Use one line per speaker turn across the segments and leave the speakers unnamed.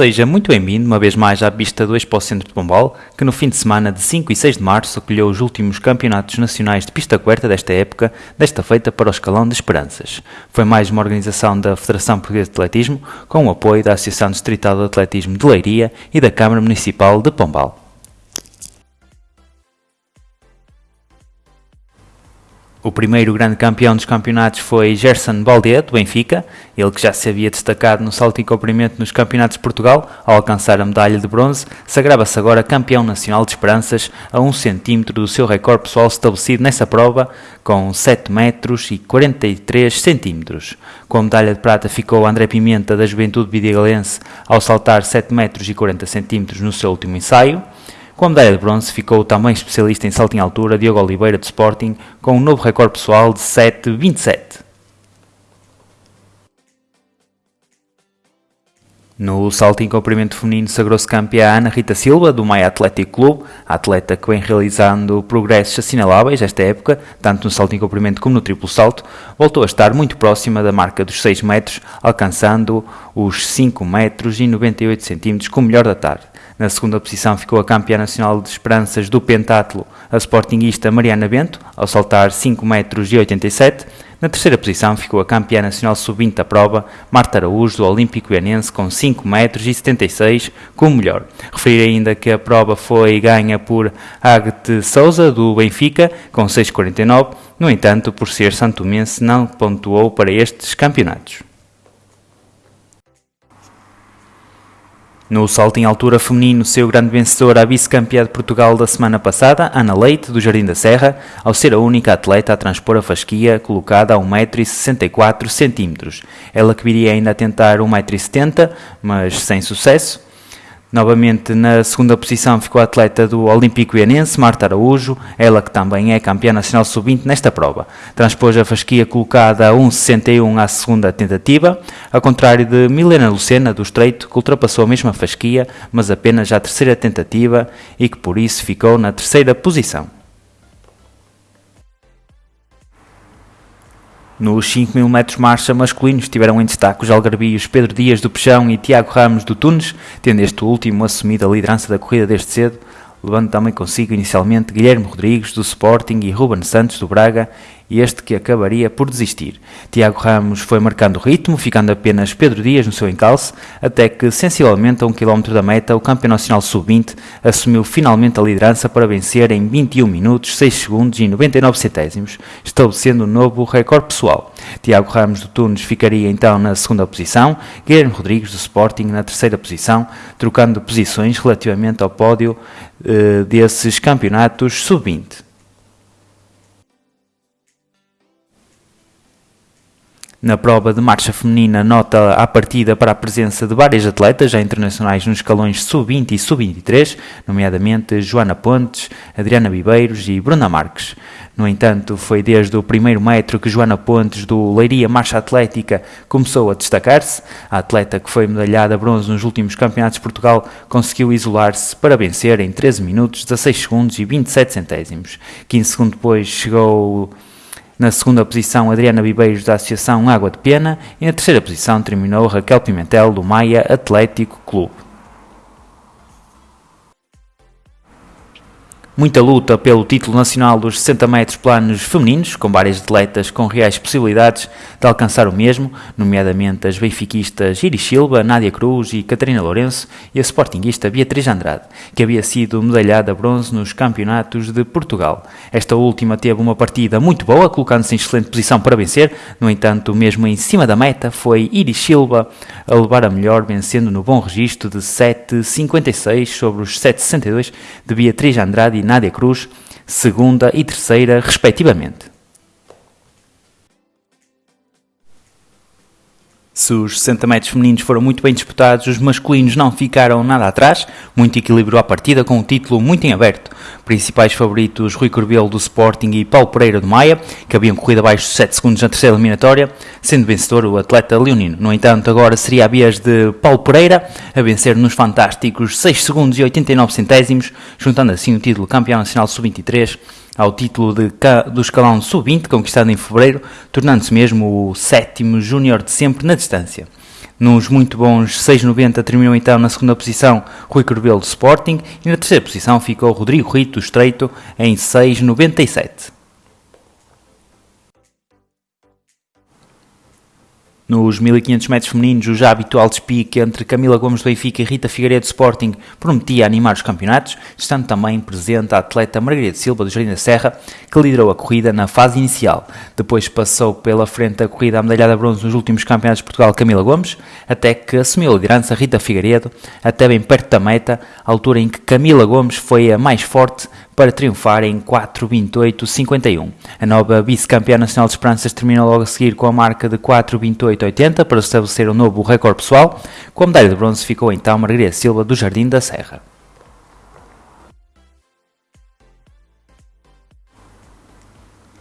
Seja muito bem-vindo uma vez mais à pista do Expo Centro de Pombal, que no fim de semana de 5 e 6 de março acolheu os últimos campeonatos nacionais de pista coberta desta época, desta feita para o escalão de Esperanças. Foi mais uma organização da Federação Portuguesa de Atletismo, com o apoio da Associação Distrital de Atletismo de Leiria e da Câmara Municipal de Pombal. O primeiro grande campeão dos campeonatos foi Gerson Baldet, do Benfica, ele que já se havia destacado no salto em comprimento nos campeonatos de Portugal, ao alcançar a medalha de bronze, sagrava-se agora campeão nacional de esperanças a 1 cm do seu recorde pessoal estabelecido nessa prova, com 7 metros e 43 centímetros. Com a medalha de prata ficou André Pimenta, da Juventude Vidigalense, ao saltar 7 metros e 40 centímetros no seu último ensaio. Com a medalha de bronze ficou também especialista em salto em altura Diogo Oliveira de Sporting com um novo recorde pessoal de 7,27. No salto em comprimento feminino sagrou-se campeã Ana Rita Silva, do Maia Atlético Clube, a atleta que vem realizando progressos assinaláveis esta época, tanto no salto em comprimento como no triplo salto, voltou a estar muito próxima da marca dos 6 metros, alcançando os 5 metros e 98 centímetros com o melhor da tarde. Na segunda posição ficou a campeã nacional de esperanças do pentatlo, a sportinguista Mariana Bento, ao saltar 5 metros e 87. Na terceira posição ficou a campeã nacional sub-20 da prova, Marta Araújo, do Olímpico Ianense, com 5 metros e 76, como melhor. Referir ainda que a prova foi ganha por Agte Souza, do Benfica, com 6,49. No entanto, por ser santomense, não pontuou para estes campeonatos. No salto em altura feminino, seu grande vencedor, a vice-campeã de Portugal da semana passada, Ana Leite, do Jardim da Serra, ao ser a única atleta a transpor a fasquia, colocada a 1,64m. Ela que viria ainda a tentar 1,70m, mas sem sucesso. Novamente na segunda posição ficou a atleta do Olímpico Ianense, Marta Araújo, ela que também é campeã nacional sub-20 nesta prova. Transpôs a fasquia colocada a 1,61 à segunda tentativa, ao contrário de Milena Lucena do Estreito, que ultrapassou a mesma fasquia, mas apenas à terceira tentativa e que por isso ficou na terceira posição. Nos 5.000 metros marcha masculinos estiveram em destaque os algarbios Pedro Dias do Peixão e Tiago Ramos do Tunes, tendo este último assumido a liderança da corrida desde cedo, levando também consigo inicialmente Guilherme Rodrigues do Sporting e Ruben Santos do Braga, este que acabaria por desistir. Tiago Ramos foi marcando o ritmo, ficando apenas Pedro Dias no seu encalço, até que, sensivelmente a um quilómetro da meta, o campeão nacional sub-20 assumiu finalmente a liderança para vencer em 21 minutos, 6 segundos e 99 centésimos, estabelecendo um novo recorde pessoal. Tiago Ramos do Tunes ficaria então na segunda posição, Guilherme Rodrigues do Sporting na terceira posição, trocando posições relativamente ao pódio eh, desses campeonatos sub-20. Na prova de marcha feminina, nota à partida para a presença de várias atletas já internacionais nos escalões sub-20 e sub-23, nomeadamente Joana Pontes, Adriana Bibeiros e Bruna Marques. No entanto, foi desde o primeiro metro que Joana Pontes, do Leiria Marcha Atlética, começou a destacar-se. A atleta que foi medalhada bronze nos últimos campeonatos de Portugal conseguiu isolar-se para vencer em 13 minutos, 16 segundos e 27 centésimos. 15 segundos depois chegou na segunda posição, Adriana Bibeiros, da Associação Água de Pena. E na terceira posição terminou Raquel Pimentel, do Maia Atlético Clube. Muita luta pelo título nacional dos 60 metros planos femininos, com várias atletas com reais possibilidades de alcançar o mesmo, nomeadamente as benfiquistas Iris Silva, Nádia Cruz e Catarina Lourenço e a sportinguista Beatriz Andrade, que havia sido medalhada bronze nos campeonatos de Portugal. Esta última teve uma partida muito boa, colocando-se em excelente posição para vencer, no entanto, mesmo em cima da meta, foi Iris Silva a levar a melhor, vencendo no bom registro de 7,56 sobre os 7,62 de Beatriz Andrade Nádia Cruz, segunda e terceira, respectivamente. Se os 60 metros femininos foram muito bem disputados, os masculinos não ficaram nada atrás, muito equilíbrio à partida, com o título muito em aberto. Principais favoritos Rui Corbelo do Sporting e Paulo Pereira do Maia, que haviam corrido abaixo de 7 segundos na terceira eliminatória, sendo vencedor o atleta leonino. No entanto, agora seria a vez de Paulo Pereira a vencer nos fantásticos 6 segundos e 89 centésimos, juntando assim o título campeão nacional sub-23 ao título de, do escalão sub-20, conquistado em fevereiro, tornando-se mesmo o sétimo júnior de sempre na distância. Nos muito bons 6,90 terminou então na segunda posição Rui Corbelo do Sporting e na terceira posição ficou Rodrigo Rito do Estreito em 6,97. Nos 1500 metros femininos, o já habitual despique entre Camila Gomes do Benfica e Rita Figueiredo do Sporting prometia animar os campeonatos, estando também presente a atleta Margarida Silva do Jardim da Serra, que liderou a corrida na fase inicial. Depois passou pela frente a corrida à medalhada bronze nos últimos campeonatos de Portugal Camila Gomes, até que assumiu a liderança Rita Figueiredo, até bem perto da meta, altura em que Camila Gomes foi a mais forte, para triunfar em 4.28.51. A nova vice-campeã nacional de esperanças terminou logo a seguir com a marca de 4.28.80 para estabelecer um novo recorde pessoal. Com a medalha de bronze ficou então Margarida Silva do Jardim da Serra.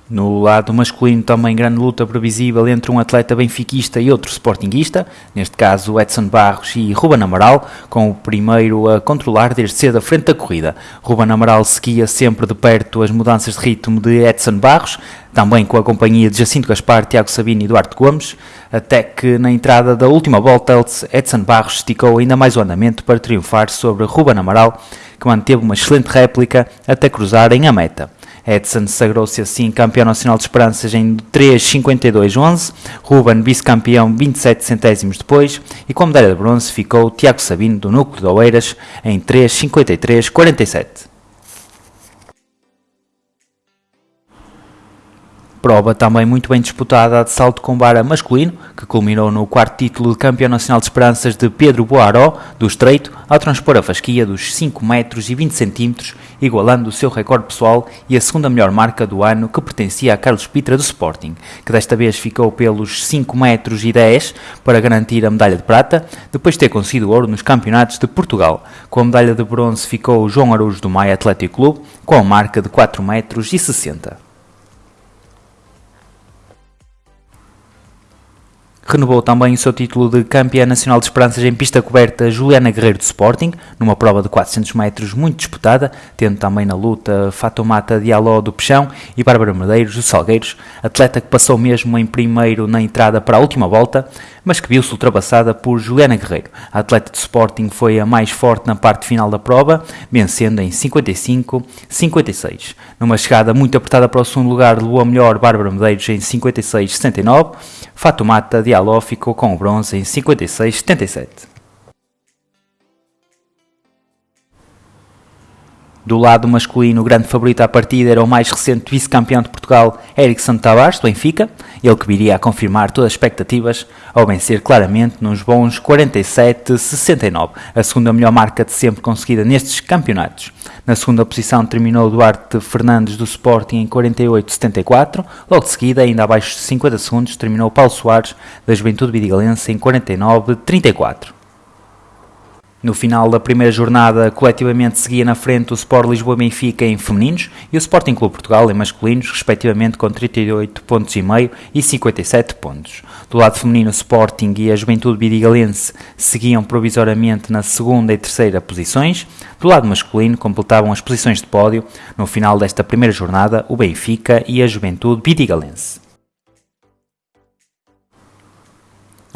No lado masculino, também grande luta previsível entre um atleta benfiquista e outro sportinguista, neste caso Edson Barros e Ruben Amaral, com o primeiro a controlar desde cedo a frente da corrida. Ruben Amaral seguia sempre de perto as mudanças de ritmo de Edson Barros, também com a companhia de Jacinto Gaspar, Tiago Sabino e Duarte Gomes, até que na entrada da última volta Edson Barros esticou ainda mais o andamento para triunfar sobre Ruben Amaral, que manteve uma excelente réplica até cruzarem a meta. Edson sagrou-se assim campeão nacional de esperanças em 3.52.11, Ruben vice-campeão 27 centésimos depois e com medalha de bronze ficou Tiago Sabino do Núcleo de Oeiras em 3.53.47. Prova também muito bem disputada de salto com vara masculino, que culminou no quarto título de campeão nacional de esperanças de Pedro Boaró, do Estreito, ao transpor a fasquia dos 5 metros e 20 centímetros, igualando o seu recorde pessoal e a segunda melhor marca do ano que pertencia a Carlos Pitra do Sporting, que desta vez ficou pelos 5 metros e 10 para garantir a medalha de prata, depois de ter conseguido ouro nos campeonatos de Portugal. Com a medalha de bronze ficou João Araújo do Maia Atlético Clube, com a marca de 4 metros e 60. Renovou também o seu título de campeã nacional de esperanças em pista coberta Juliana Guerreiro do Sporting, numa prova de 400 metros muito disputada, tendo também na luta Fatomata Diallo do Peixão e Bárbara Medeiros dos Salgueiros, atleta que passou mesmo em primeiro na entrada para a última volta, mas que viu-se ultrapassada por Juliana Guerreiro. A atleta de Sporting foi a mais forte na parte final da prova, vencendo em 55-56. Numa chegada muito apertada para o segundo lugar, levou a melhor Bárbara Medeiros em 56-69, Fatomata Diallo ficou com o bronze em 56-77. Do lado masculino, o grande favorito à partida era o mais recente vice-campeão de Portugal, Erickson Tavares, do Benfica, ele que viria a confirmar todas as expectativas ao vencer claramente nos bons 47-69, a segunda melhor marca de sempre conseguida nestes campeonatos. Na segunda posição terminou Duarte Fernandes do Sporting em 48-74, logo de seguida, ainda abaixo de 50 segundos, terminou Paulo Soares da Juventude Vidigalense em 49-34. No final da primeira jornada, coletivamente seguia na frente o Sport Lisboa Benfica em femininos e o Sporting Clube Portugal em masculinos, respectivamente com 38 pontos e meio e 57 pontos. Do lado feminino, o Sporting e a Juventude Bidigalense seguiam provisoriamente na segunda e terceira posições. Do lado masculino, completavam as posições de pódio no final desta primeira jornada o Benfica e a Juventude Bidigalense.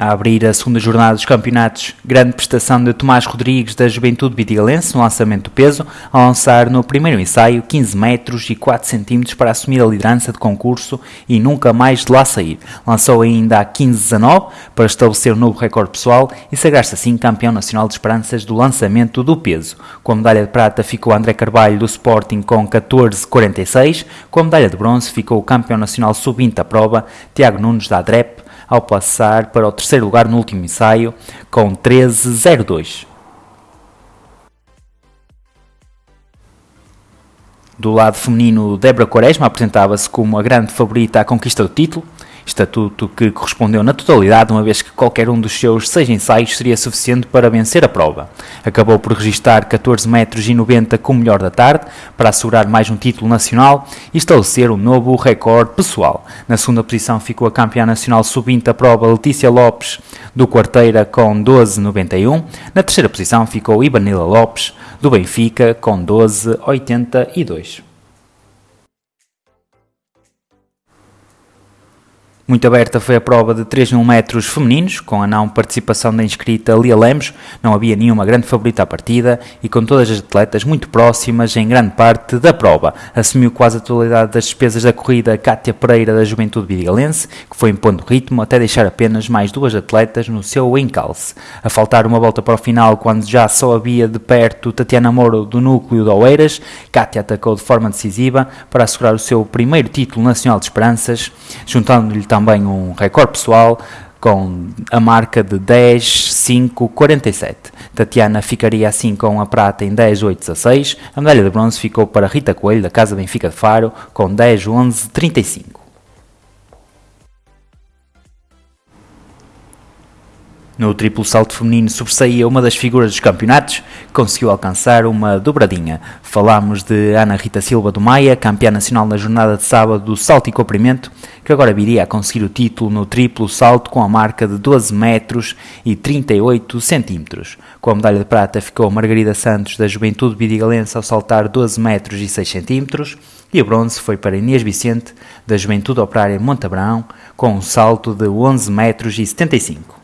A abrir a segunda jornada dos campeonatos, grande prestação de Tomás Rodrigues da Juventude Vitigalense no lançamento do peso, a lançar no primeiro ensaio 15 metros e 4 centímetros para assumir a liderança de concurso e nunca mais de lá sair. Lançou ainda a 15-19 para estabelecer um novo recorde pessoal e sagrar-se assim campeão nacional de esperanças do lançamento do peso. Com a medalha de prata ficou André Carvalho do Sporting com 14-46, com a medalha de bronze ficou o campeão nacional sub-20 da prova, Tiago Nunes da ADREP, ao passar para o terceiro lugar no último ensaio com 13.02. Do lado feminino, Débora Quaresma apresentava-se como a grande favorita à conquista do título, estatuto que correspondeu na totalidade, uma vez que qualquer um dos seus seis ensaios seria suficiente para vencer a prova. Acabou por registrar 14 metros e 90 com o melhor da tarde, para assegurar mais um título nacional e estabelecer um novo recorde pessoal. Na segunda posição ficou a campeã nacional sub-20 da prova Letícia Lopes, do Quarteira, com 12,91. Na terceira posição ficou Ibanila Lopes, do Benfica, com 12,82. Muito aberta foi a prova de 3 mil metros femininos, com a não participação da inscrita Lia Lemos, não havia nenhuma grande favorita à partida e com todas as atletas muito próximas em grande parte da prova. Assumiu quase a totalidade das despesas da corrida Cátia Pereira da Juventude Vidigalense, que foi impondo ritmo até deixar apenas mais duas atletas no seu encalce. A faltar uma volta para o final, quando já só havia de perto Tatiana Moro do núcleo de Oeiras, Cátia atacou de forma decisiva para assegurar o seu primeiro título nacional de esperanças, juntando-lhe também um recorde pessoal com a marca de 10, 5, 47. Tatiana ficaria assim com a prata em 10, 8, 16. A medalha de bronze ficou para Rita Coelho, da Casa Benfica de Faro, com 10, No triplo salto feminino sobressaía uma das figuras dos campeonatos, conseguiu alcançar uma dobradinha. Falámos de Ana Rita Silva do Maia, campeã nacional na jornada de sábado do salto e comprimento, que agora viria a conseguir o título no triplo salto com a marca de 12 metros e 38 centímetros. Com a medalha de prata ficou Margarida Santos da Juventude Bidigalense ao saltar 12 metros e 6 centímetros e a bronze foi para Inês Vicente da Juventude Operária Montabrão com um salto de 11 metros e 75.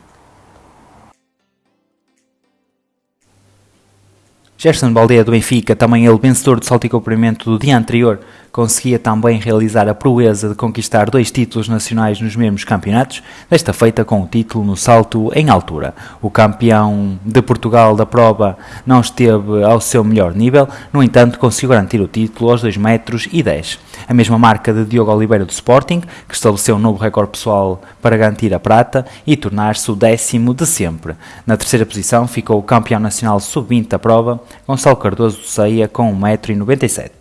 Gerson Baldeia do Benfica, também ele vencedor do salto e comprimento do dia anterior, conseguia também realizar a proeza de conquistar dois títulos nacionais nos mesmos campeonatos, desta feita com o título no salto em altura. O campeão de Portugal da prova não esteve ao seu melhor nível, no entanto conseguiu garantir o título aos 2 metros e 10. A mesma marca de Diogo Oliveira do Sporting, que estabeleceu um novo recorde pessoal para garantir a prata e tornar-se o décimo de sempre. Na terceira posição ficou o campeão nacional sub-20 da prova, Gonçalo Cardoso do Ceia, com 1,97m.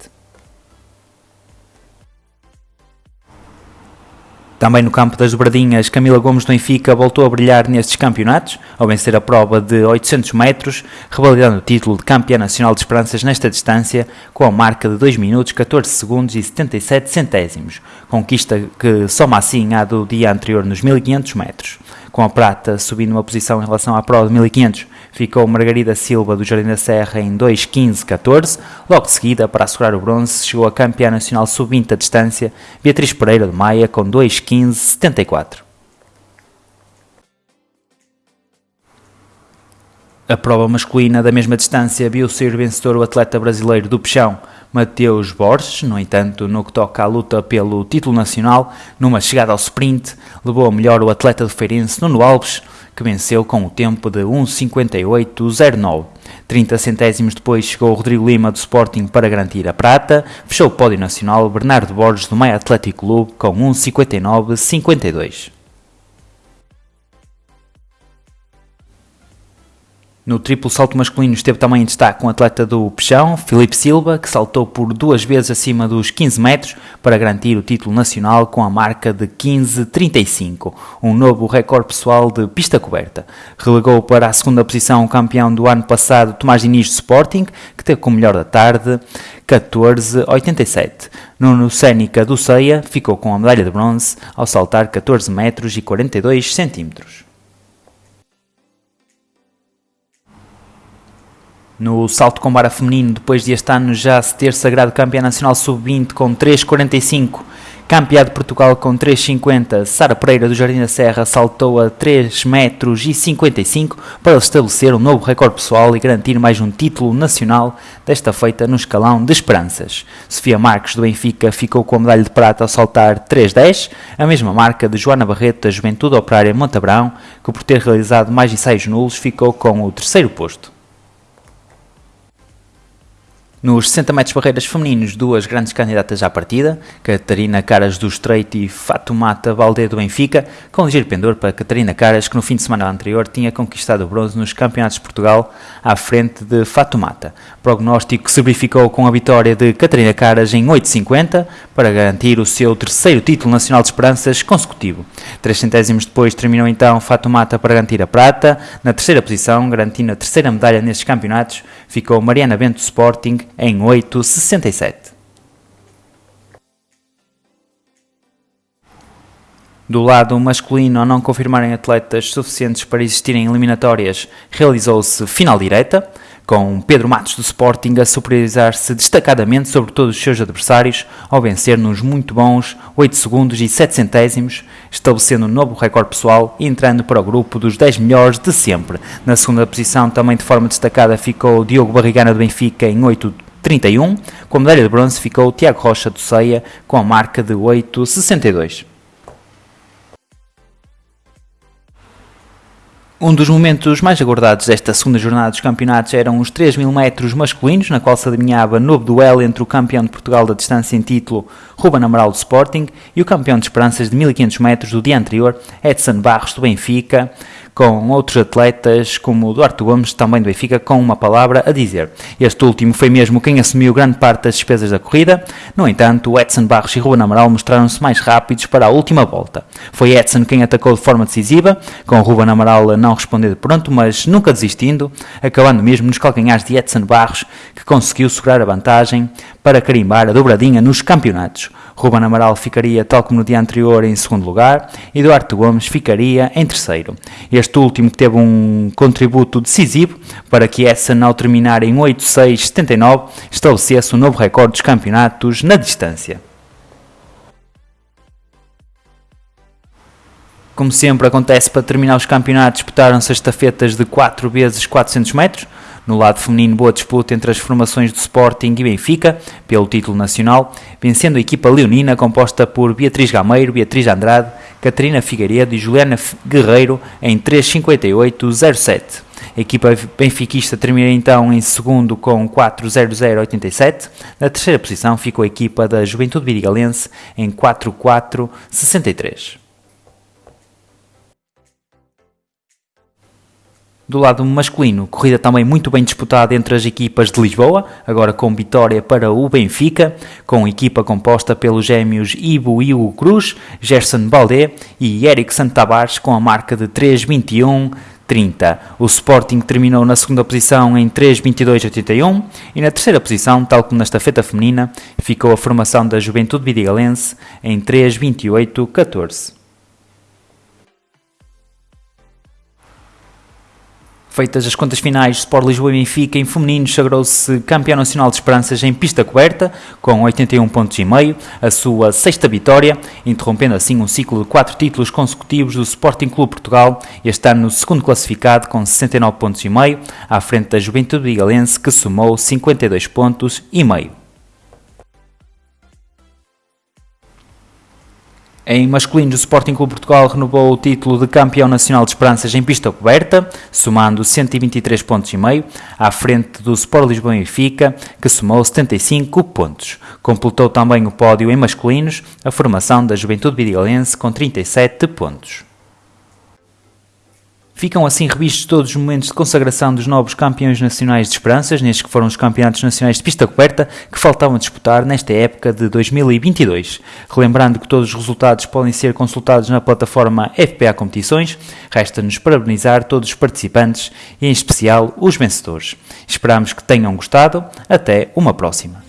Também no campo das dobradinhas, Camila Gomes do Benfica voltou a brilhar nestes campeonatos, ao vencer a prova de 800 metros, revalidando o título de campeã nacional de esperanças nesta distância, com a marca de 2 minutos, 14 segundos e 77 centésimos, conquista que soma assim à do dia anterior nos 1500 metros. Com a prata subindo uma posição em relação à prova de 1500, ficou Margarida Silva do Jardim da Serra em 2.15.14. Logo de seguida, para assegurar o bronze, chegou a campeã nacional sub-20 a distância, Beatriz Pereira de Maia, com 2.15.74. A prova masculina da mesma distância viu ser vencedor o atleta brasileiro do Peixão, Mateus Borges. No entanto, no que toca à luta pelo título nacional, numa chegada ao sprint, levou a melhor o atleta do Feirense, Nuno Alves, que venceu com o tempo de 1.58.09. 30 centésimos depois chegou Rodrigo Lima do Sporting para garantir a prata, fechou o pódio nacional Bernardo Borges do Maia Atlético Clube com 1.59.52. No triplo salto masculino esteve também em destaque um atleta do Peixão, Felipe Silva, que saltou por duas vezes acima dos 15 metros para garantir o título nacional com a marca de 15.35, um novo recorde pessoal de pista coberta. Relegou para a segunda posição o campeão do ano passado, Tomás Diniz do Sporting, que teve como melhor da tarde 14.87. Nuno Sénica do Ceia ficou com a medalha de bronze ao saltar 14 metros e 42 centímetros. No salto com vara feminino, depois de este ano já se ter sagrado campeã nacional sub-20 com 3,45, campeã de Portugal com 3,50, Sara Pereira do Jardim da Serra saltou a 3 metros e 55 para estabelecer um novo recorde pessoal e garantir mais um título nacional, desta feita no escalão de esperanças. Sofia Marques do Benfica ficou com a medalha de prata ao saltar 3,10, a mesma marca de Joana Barreto da Juventude Operária Montabrão, que por ter realizado mais ensaios nulos ficou com o terceiro posto. Nos 60 metros barreiras femininos, duas grandes candidatas à partida, Catarina Caras do Estreito e Fatumata Valdé do Benfica, com ligeiro pendor para Catarina Caras, que no fim de semana anterior tinha conquistado o bronze nos Campeonatos de Portugal à frente de Fatumata. Prognóstico se verificou com a vitória de Catarina Caras em 8,50 para garantir o seu terceiro título nacional de esperanças consecutivo. Três centésimos depois terminou então Fatumata para garantir a prata. Na terceira posição, garantindo a terceira medalha nestes campeonatos, ficou Mariana Bento Sporting em 8,67. Do lado masculino, ao não confirmarem atletas suficientes para existirem eliminatórias, realizou-se final direta com Pedro Matos do Sporting a superiorizar-se destacadamente sobre todos os seus adversários, ao vencer nos muito bons 8 segundos e 7 centésimos, estabelecendo um novo recorde pessoal e entrando para o grupo dos 10 melhores de sempre. Na segunda posição, também de forma destacada, ficou Diogo Barrigana do Benfica em 8,31. Com a medalha de bronze ficou Tiago Rocha do Ceia com a marca de 8,62. Um dos momentos mais aguardados desta segunda jornada dos campeonatos eram os 3 mil metros masculinos, na qual se adivinhava novo duelo entre o campeão de Portugal da distância em título, Ruben Amaral do Sporting, e o campeão de esperanças de 1500 metros do dia anterior, Edson Barros do Benfica, com outros atletas como o Duarte Gomes, também do Benfica, com uma palavra a dizer. Este último foi mesmo quem assumiu grande parte das despesas da corrida, no entanto, Edson Barros e Ruben Amaral mostraram-se mais rápidos para a última volta. Foi Edson quem atacou de forma decisiva, com Ruben Amaral não responder de pronto, mas nunca desistindo, acabando mesmo nos calcanhares de Edson Barros, que conseguiu segurar a vantagem para carimbar a dobradinha nos campeonatos. Ruben Amaral ficaria, tal como no dia anterior, em segundo lugar e Duarte Gomes ficaria em terceiro. Este último que teve um contributo decisivo para que essa, ao terminar em 8.6.79, estabelecesse um novo recorde dos campeonatos na distância. Como sempre acontece para terminar os campeonatos, disputaram-se estafetas de 4 vezes 400 metros, no lado feminino, boa disputa entre as formações do Sporting e Benfica, pelo título nacional, vencendo a equipa leonina composta por Beatriz Gameiro, Beatriz Andrade, Catarina Figueiredo e Juliana Guerreiro em 3.58.07. A equipa benfiquista termina então em segundo com 4.0087. Na terceira posição ficou a equipa da Juventude Virigalense em 4.463. Do lado masculino, corrida também muito bem disputada entre as equipas de Lisboa, agora com vitória para o Benfica, com equipa composta pelos gêmeos Ivo e Hugo Cruz, Gerson Baldé e Eric Santabares com a marca de 3.21 30. O Sporting terminou na segunda posição em 3.22.81 e na terceira posição, tal como na estafeta feminina, ficou a formação da Juventude Vidigalense em 3.28.14. Feitas as contas finais, Sport Lisboa e Benfica em feminino sagrou-se campeão nacional de esperanças em pista coberta, com 81 pontos e meio, a sua sexta vitória, interrompendo assim um ciclo de quatro títulos consecutivos do Sporting Clube Portugal, este ano segundo classificado com 69 pontos e meio, à frente da Juventude Bigalense que somou 52 pontos e meio. Em masculino, o Sporting Clube Portugal renovou o título de campeão nacional de esperanças em pista coberta, somando 123 pontos e meio, à frente do Sport Lisboa e Benfica, que somou 75 pontos. Completou também o pódio em masculinos a formação da Juventude Vidigalense com 37 pontos. Ficam assim revistos todos os momentos de consagração dos novos campeões nacionais de esperanças, nestes que foram os campeonatos nacionais de pista coberta, que faltavam disputar nesta época de 2022. Relembrando que todos os resultados podem ser consultados na plataforma FPA Competições, resta-nos parabenizar todos os participantes e, em especial, os vencedores. Esperamos que tenham gostado. Até uma próxima.